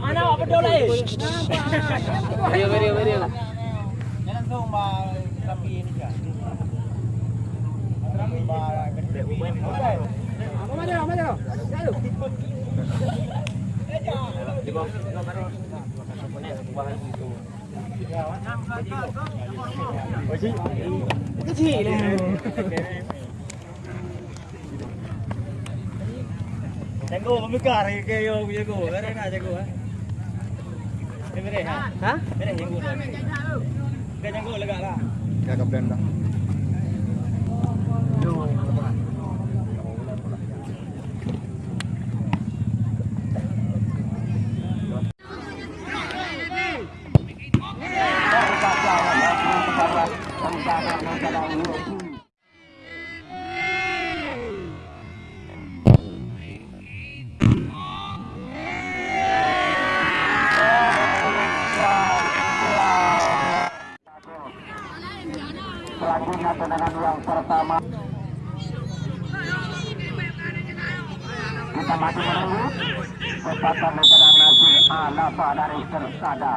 Ana apa dulu eh? Video, video, video. langsung ba tapi ini kan. Ba gede umen. Apa aja, apa. Ayo. Kecil. Jago kayo jago. Ada nak jago ah. Mere jago. Selanjutnya tendangan yang pertama Kita masih menunggu Kesempatan daripada dari Tersada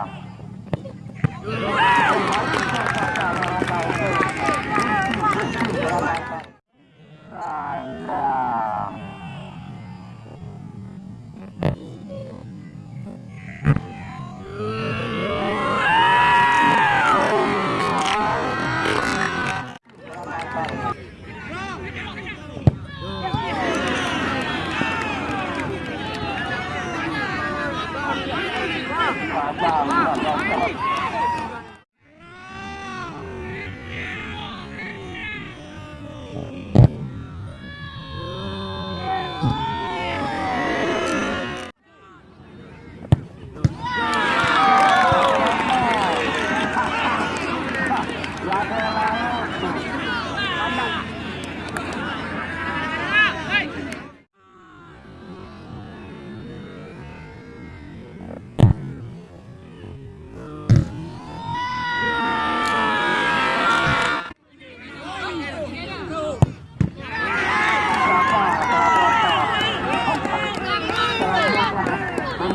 妈妈妈妈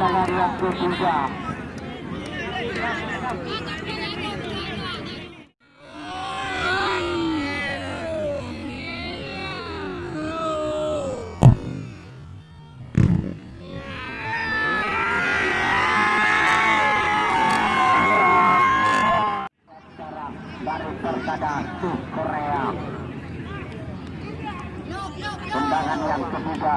Tendangan yang ke Korea. Tendangan yang ketiga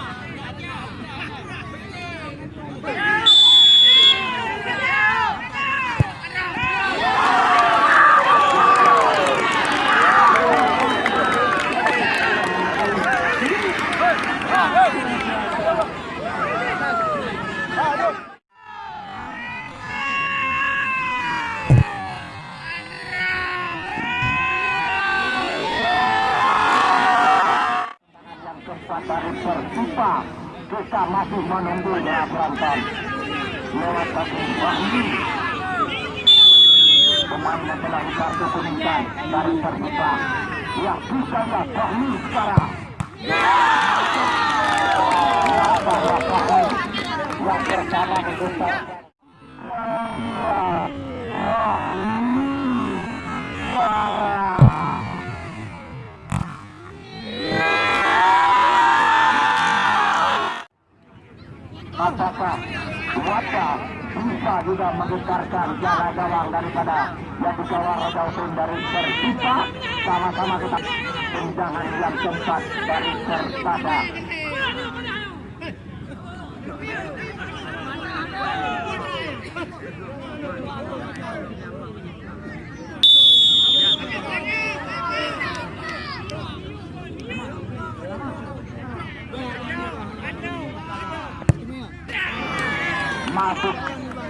yang keempat dari Persipa kita masih menunggu penonton lewat bagi Wahyu pemain telah kartu kuningkan dari Persipa ya bisa ya Wahyu sekarang. Ya yang bersama dengan apakah Wata bisa juga menggetarkan jaga gawang daripada yang dikawal Raja Hussein dari Persita sama-sama kita tendangan yang keempat dari masuk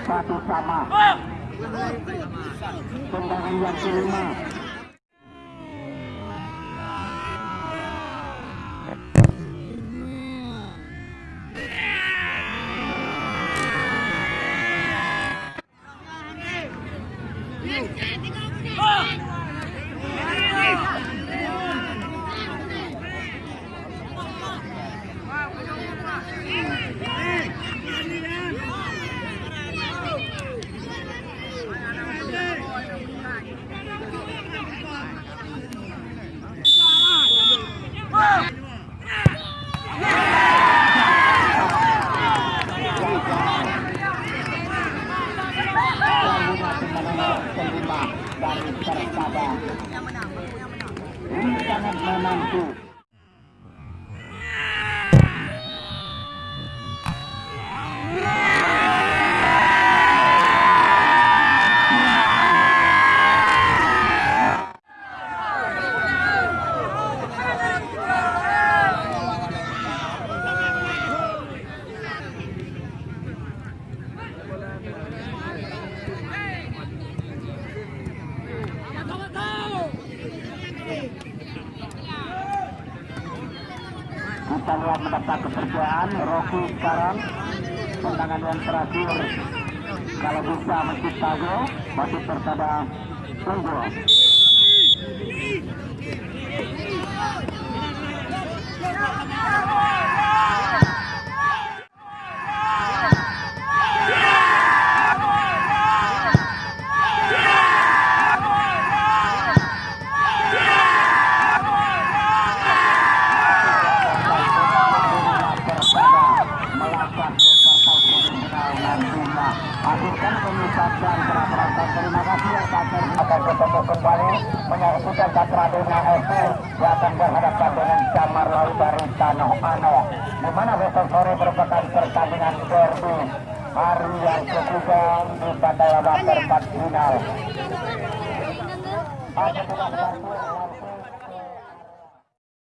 satu sama. Tendangan yang kelima dari tersabar. Ini sangat menantu. Lihat mendapat kepercayaan Rocky sekarang tendangan yang terakhir kalau bisa mencipta gol masih unggul Akhirkan menyaksikan Katradena FC akan berhadapan dengan Camar Laut dari Ano di mana besok sore merupakan pertandingan derby hari yang ketiga di pada babak perempat final.